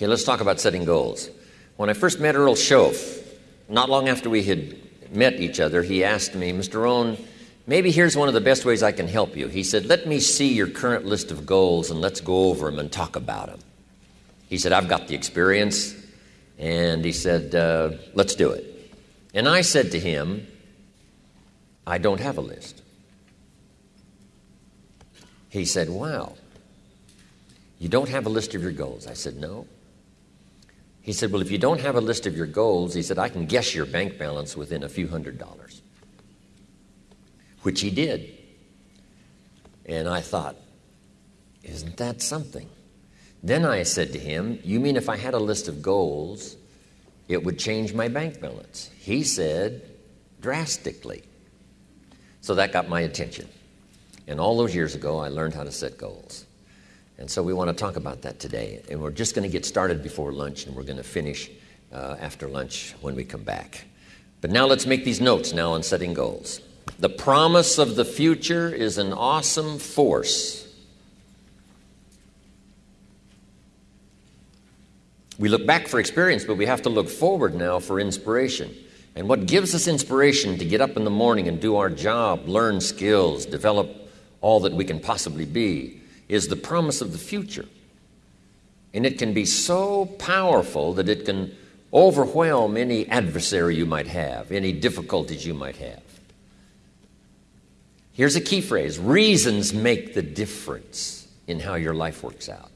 Okay, let's talk about setting goals. When I first met Earl Shoaff, not long after we had met each other, he asked me, Mr. Rohn, maybe here's one of the best ways I can help you. He said, Let me see your current list of goals and let's go over them and talk about them. He said, I've got the experience. And he said, uh, Let's do it. And I said to him, I don't have a list. He said, Wow, you don't have a list of your goals? I said, No. He said, Well, if you don't have a list of your goals, he said, I can guess your bank balance within a few hundred dollars. Which he did. And I thought, Isn't that something? Then I said to him, You mean if I had a list of goals, it would change my bank balance? He said, Drastically. So that got my attention. And all those years ago, I learned how to set goals. And so we want to talk about that today. And we're just going to get started before lunch, and we're going to finish uh, after lunch when we come back. But now let's make these notes now on setting goals. The promise of the future is an awesome force. We look back for experience, but we have to look forward now for inspiration. And what gives us inspiration to get up in the morning and do our job, learn skills, develop all that we can possibly be is the promise of the future. And it can be so powerful that it can overwhelm any adversary you might have, any difficulties you might have. Here's a key phrase reasons make the difference in how your life works out.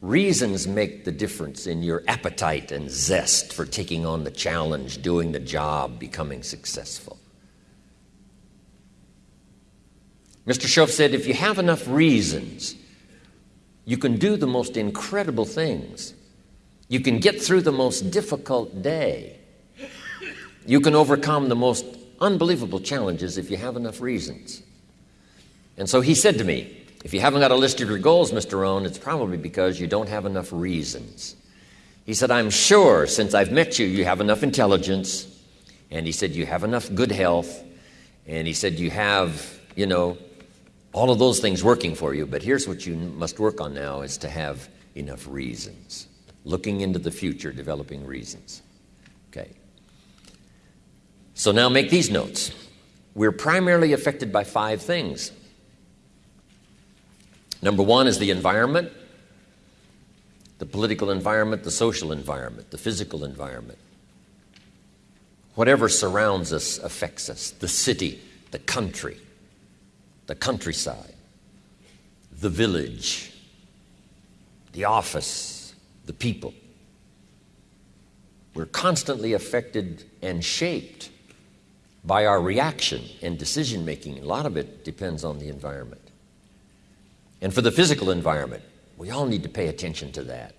Reasons make the difference in your appetite and zest for taking on the challenge, doing the job, becoming successful. Mr. Shoaff said, if you have enough reasons, you can do the most incredible things. You can get through the most difficult day. You can overcome the most unbelievable challenges if you have enough reasons. And so he said to me, if you haven't got a list of your goals, Mr. Rohn, it's probably because you don't have enough reasons. He said, I'm sure since I've met you, you have enough intelligence. And he said, you have enough good health. And he said, you have, you know, all of those things working for you. But here's what you must work on now is to have enough reasons. Looking into the future, developing reasons. Okay. So now make these notes. We're primarily affected by five things. Number one is the environment, the political environment, the social environment, the physical environment. Whatever surrounds us affects us the city, the country, the countryside, the village, the office, the people. We're constantly affected and shaped by our reaction and decision making. A lot of it depends on the environment. And for the physical environment, we all need to pay attention to that.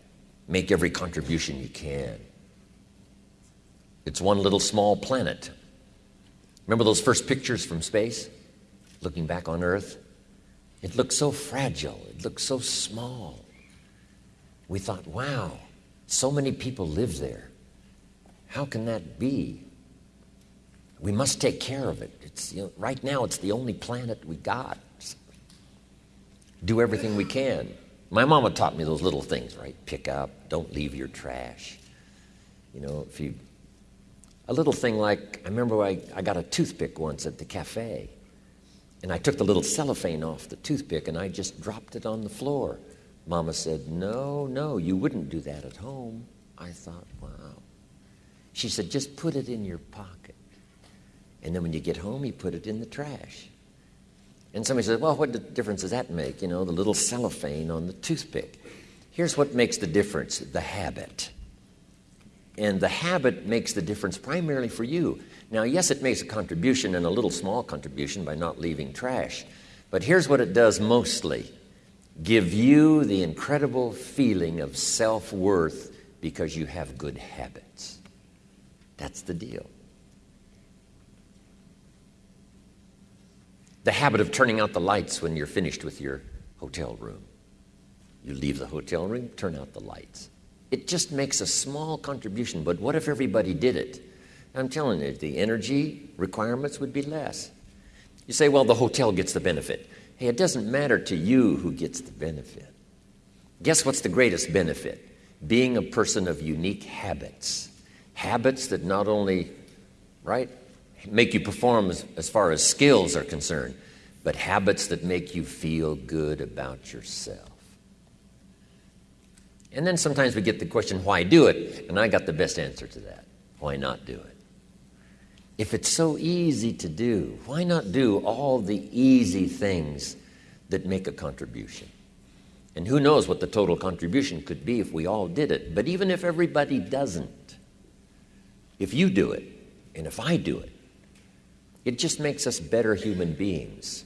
Make every contribution you can. It's one little small planet. Remember those first pictures from space? Looking back on earth, it looked so fragile, it looked so small. We thought, wow, so many people live there. How can that be? We must take care of it. It's, you know, right now, it's the only planet we got. Do everything we can. My mama taught me those little things, right? Pick up, don't leave your trash. You know, if you, a little thing like, I remember I, I got a toothpick once at the cafe. And I took the little cellophane off the toothpick and I just dropped it on the floor. Mama said, No, no, you wouldn't do that at home. I thought, Wow. She said, Just put it in your pocket. And then when you get home, you put it in the trash. And somebody said, Well, what difference does that make? You know, the little cellophane on the toothpick. Here's what makes the difference the habit. And the habit makes the difference primarily for you. Now, yes, it makes a contribution and a little small contribution by not leaving trash, but here's what it does mostly give you the incredible feeling of self worth because you have good habits. That's the deal. The habit of turning out the lights when you're finished with your hotel room. You leave the hotel room, turn out the lights. It just makes a small contribution, but what if everybody did it? I'm telling you, the energy requirements would be less. You say, well, the hotel gets the benefit. Hey, it doesn't matter to you who gets the benefit. Guess what's the greatest benefit? being a person of unique habits. Habits that not only, right, make you perform as, as far as skills are concerned, but habits that make you feel good about yourself. And then sometimes we get the question, why do it? And I got the best answer to that. Why not do it? If it's so easy to do, why not do all the easy things that make a contribution? And who knows what the total contribution could be if we all did it. But even if everybody doesn't, if you do it, and if I do it, it just makes us better human beings.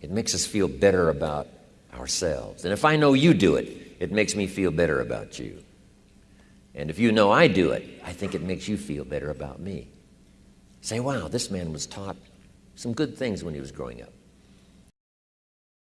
It makes us feel better about ourselves. And if I know you do it, it makes me feel better about you. And if you know I do it, I think it makes you feel better about me. Say, wow, this man was taught some good things when he was growing up.